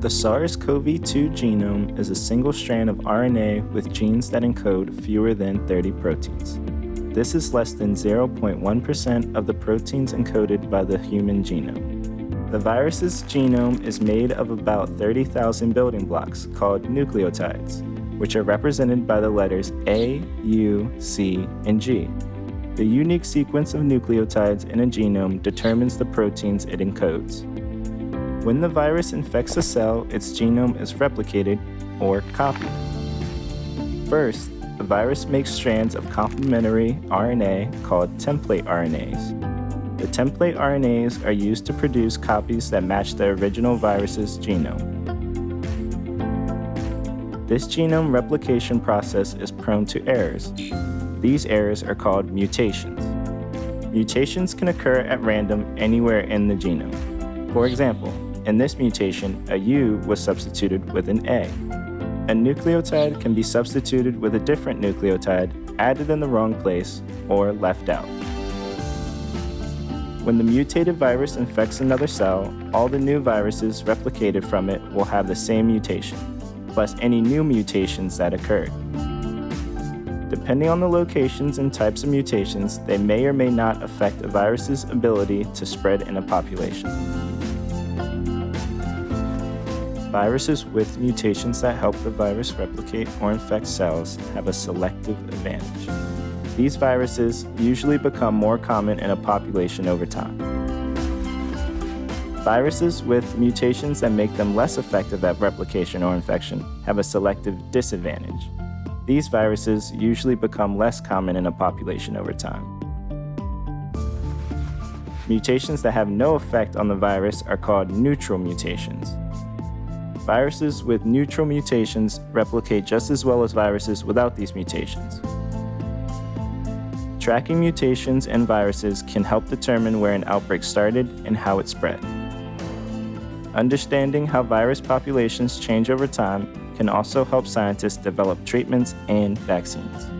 The SARS-CoV-2 genome is a single strand of RNA with genes that encode fewer than 30 proteins. This is less than 0.1% of the proteins encoded by the human genome. The virus's genome is made of about 30,000 building blocks called nucleotides, which are represented by the letters A, U, C, and G. The unique sequence of nucleotides in a genome determines the proteins it encodes. When the virus infects a cell, its genome is replicated, or copied. First, the virus makes strands of complementary RNA called template RNAs. The template RNAs are used to produce copies that match the original virus's genome. This genome replication process is prone to errors. These errors are called mutations. Mutations can occur at random anywhere in the genome. For example, in this mutation, a U was substituted with an A. A nucleotide can be substituted with a different nucleotide, added in the wrong place, or left out. When the mutated virus infects another cell, all the new viruses replicated from it will have the same mutation, plus any new mutations that occurred. Depending on the locations and types of mutations, they may or may not affect a virus's ability to spread in a population. Viruses with mutations that help the virus replicate or infect cells have a selective advantage. These viruses usually become more common in a population over time. Viruses with mutations that make them less effective at replication or infection have a selective disadvantage. These viruses usually become less common in a population over time. Mutations that have no effect on the virus are called neutral mutations. Viruses with neutral mutations replicate just as well as viruses without these mutations. Tracking mutations and viruses can help determine where an outbreak started and how it spread. Understanding how virus populations change over time can also help scientists develop treatments and vaccines.